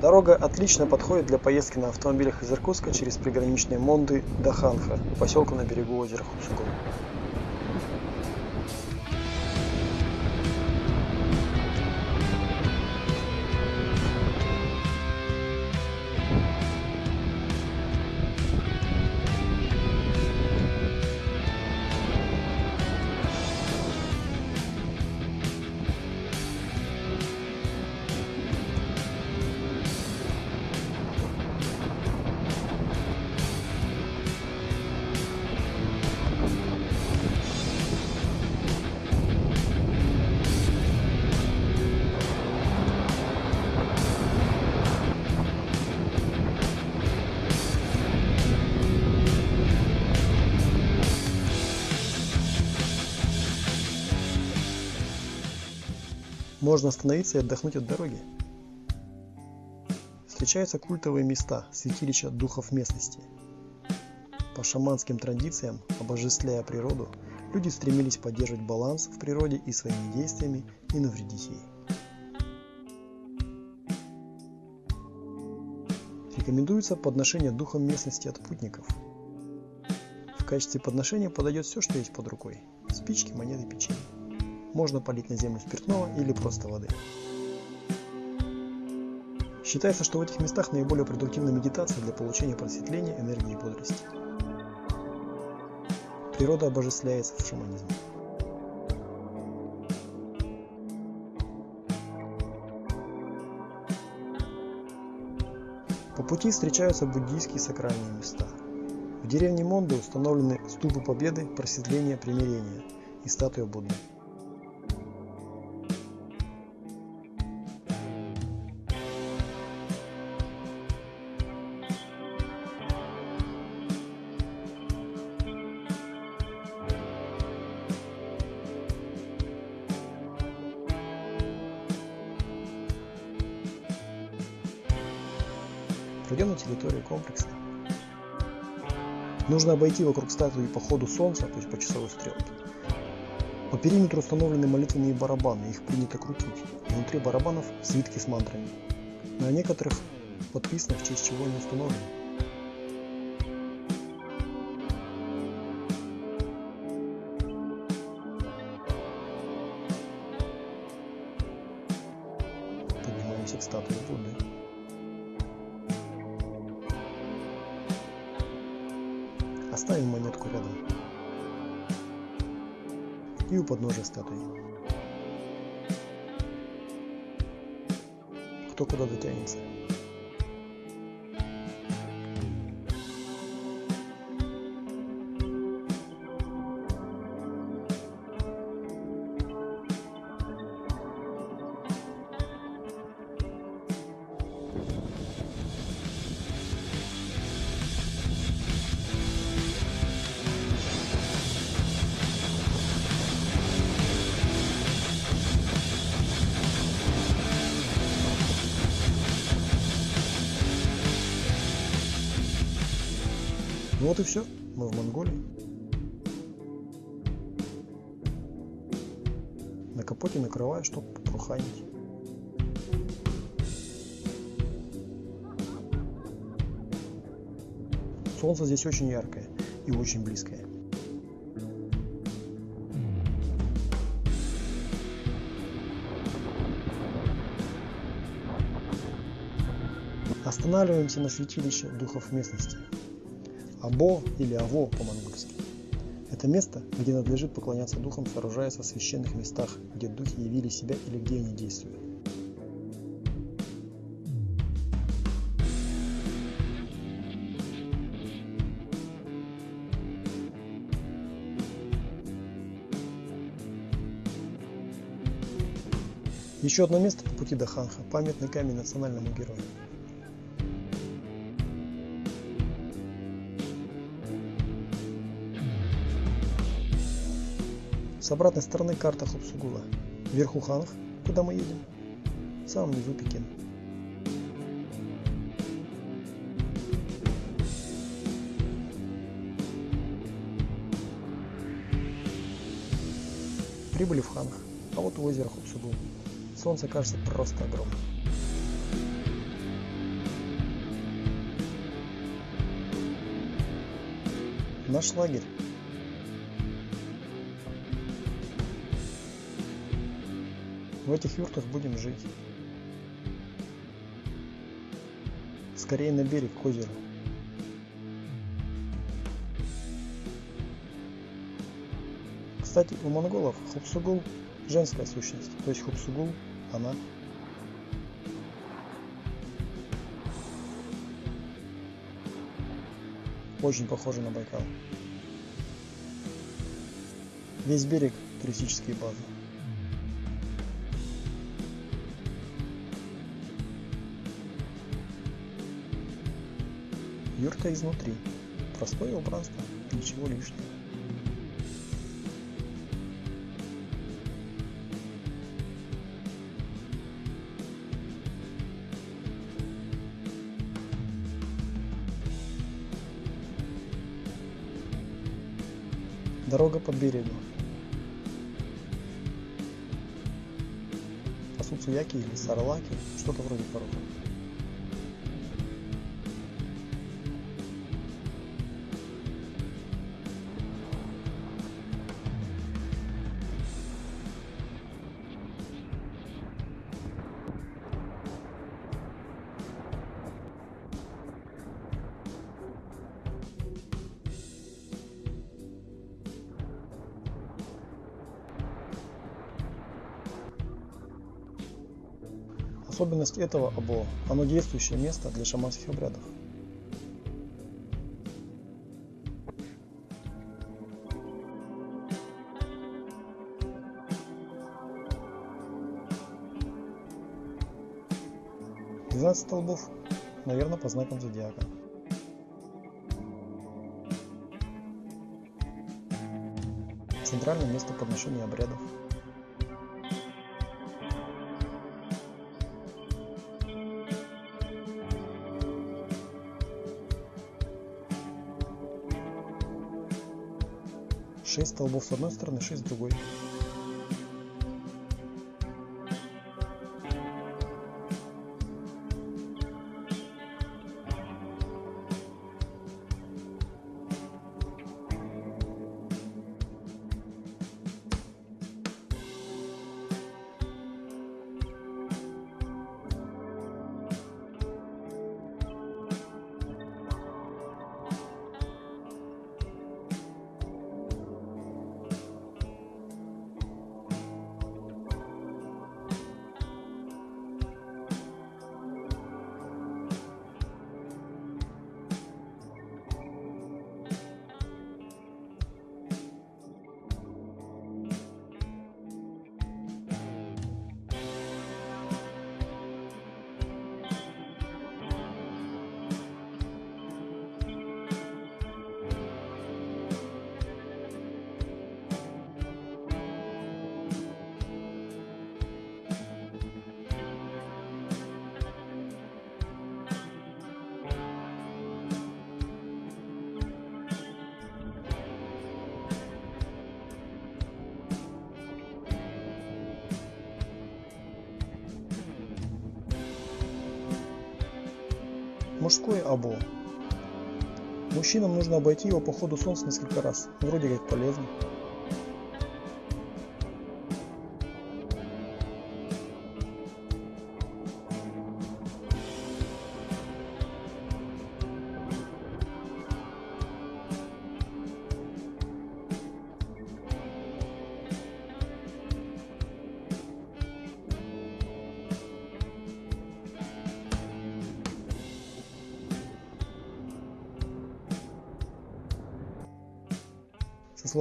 Дорога отлично подходит для поездки на автомобилях из Иркутска через приграничные Монды до Ханха, поселка на берегу озера Хупсугун. Можно остановиться и отдохнуть от дороги. Встречаются культовые места, святилища духов местности. По шаманским традициям, обожествляя природу, люди стремились поддерживать баланс в природе и своими действиями не навредить ей. Рекомендуется подношение духом местности от путников. В качестве подношения подойдет все, что есть под рукой. Спички, монеты, печенье. Можно полить на землю спиртного или просто воды. Считается, что в этих местах наиболее продуктивна медитация для получения просветления, энергии и бодрости. Природа обожествляется в шаманизме. По пути встречаются буддийские сакральные места. В деревне Монды установлены ступы победы, просветления, примирения и статуя Будды. Пройдем на территорию комплекса. Нужно обойти вокруг статуи по ходу солнца, то есть по часовой стрелке. По периметру установлены молитвенные барабаны, их принято крутить. Внутри барабанов свитки с мантрами. На некоторых подписано, в честь чего они установлены. Поднимаемся к статуе Будды. Оставим монетку рядом. И у подножия статуи. Кто куда дотянется. Вот и все, мы в Монголии. На капоте накрываю, чтобы пруханить. Солнце здесь очень яркое и очень близкое. Останавливаемся на святилище духов местности. Або или Аво по-монгольски. Это место, где надлежит поклоняться духам, сооружаясь в священных местах, где духи явили себя или где они действуют. Еще одно место по пути до Ханха – памятный камень национальному герою. С обратной стороны карта Хапсугула. Вверху Ханг, куда мы едем. В самом низу Пекин. Прибыли в Ханг, а вот в озеро Хапсугул. Солнце кажется просто огромным. Наш лагерь В этих юртах будем жить. Скорее на берег, к озеру. Кстати, у монголов Хупсугул – женская сущность, то есть Хупсугул – она. Очень похоже на Байкал. Весь берег – туристические базы. Юрта изнутри. Простое убранство, ничего лишнего. Дорога по берегу. Асуцуяки или Сарлаки, что-то вроде пороха. Особенность этого або – оно действующее место для шаманских обрядов. Двенадцать столбов, наверное, по знакам зодиака. Центральное место подношения обрядов. Шесть столбов с одной стороны, шесть с другой. Мужское або. Мужчинам нужно обойти его по ходу солнца несколько раз. Вроде как полезно.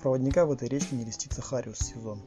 Проводника в этой речке не листится Хариус сезон.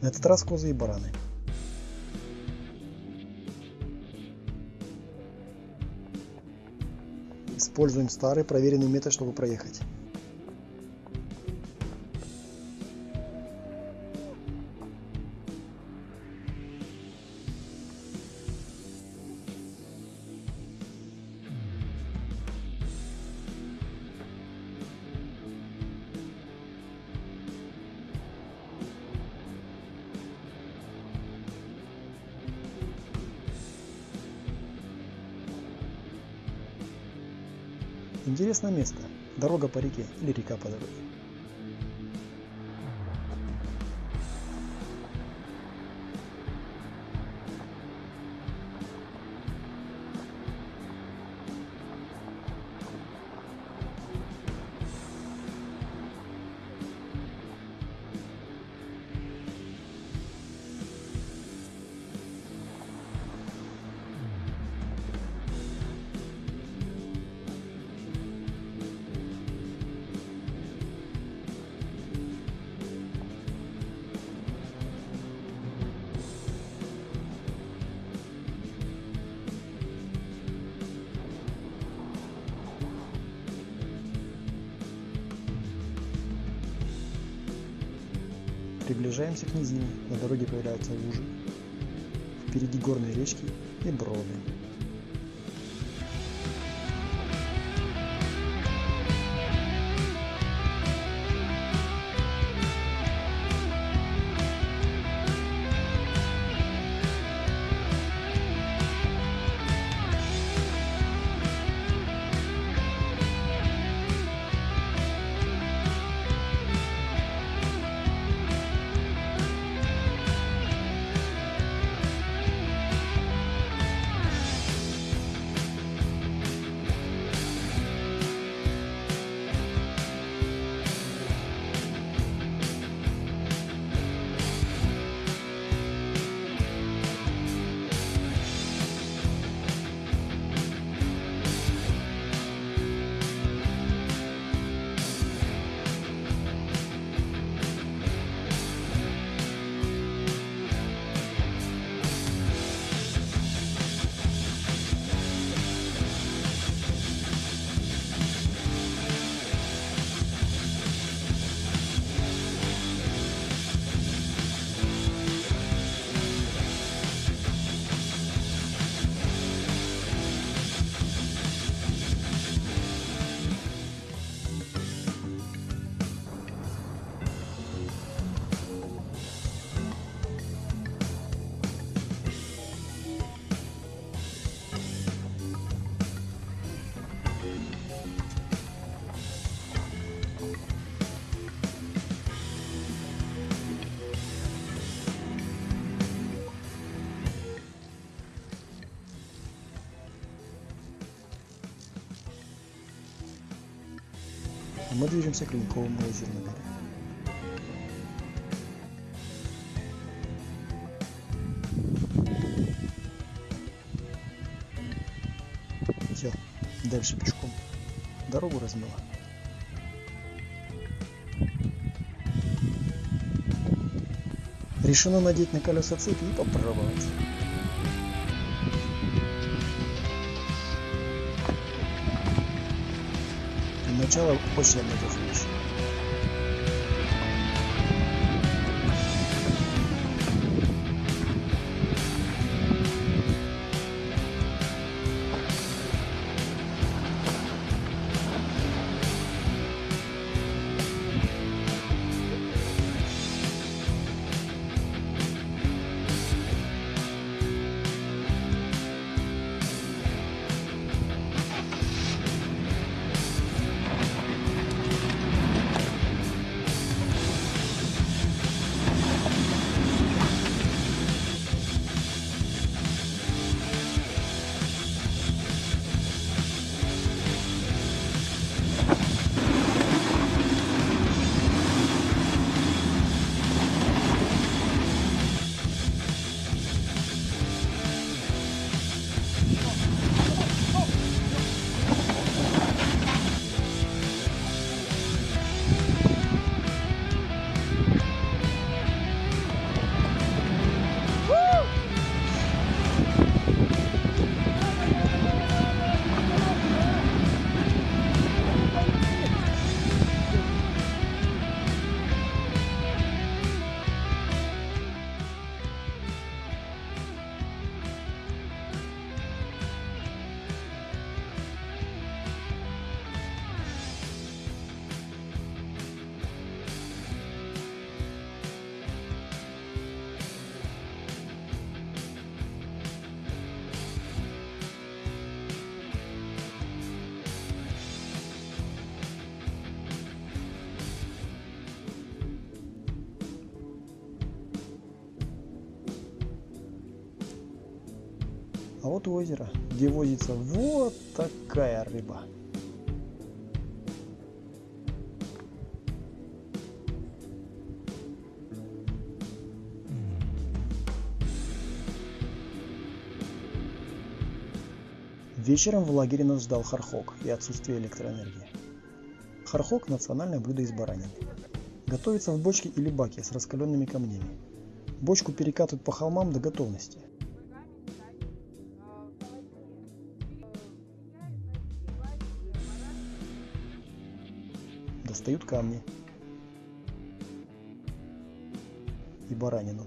На этот раз козы и бараны. Используем старый проверенный метод, чтобы проехать. Интересное место. Дорога по реке или река по дороге. Приближаемся к низине, на дороге появляются лужи. Впереди горные речки и броды. Мы движемся к Ледниковому озеру на горе. Все, дальше пешком. Дорогу размыло. Решено надеть на колеса цепи и попробовать. Начало очень обнадеживающее. А вот озеро, где возится вот такая рыба. Вечером в лагере нас ждал хархок и отсутствие электроэнергии. Хархок – национальное блюдо из баранины. Готовится в бочке или баке с раскаленными камнями. Бочку перекатывают по холмам до готовности. Достают камни и баранину.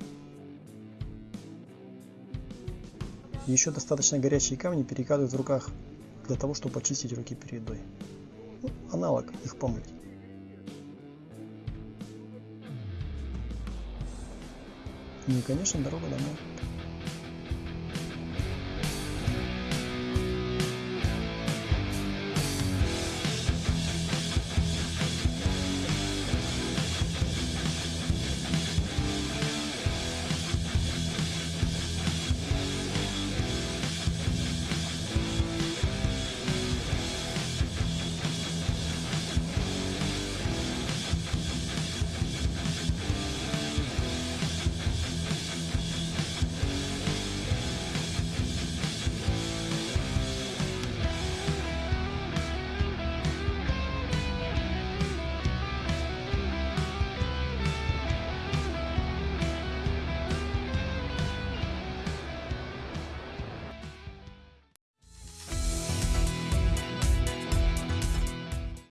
Еще достаточно горячие камни перекатывают в руках для того, чтобы почистить руки перед едой. Ну, аналог их помыть. Ну и, конечно, дорога домой.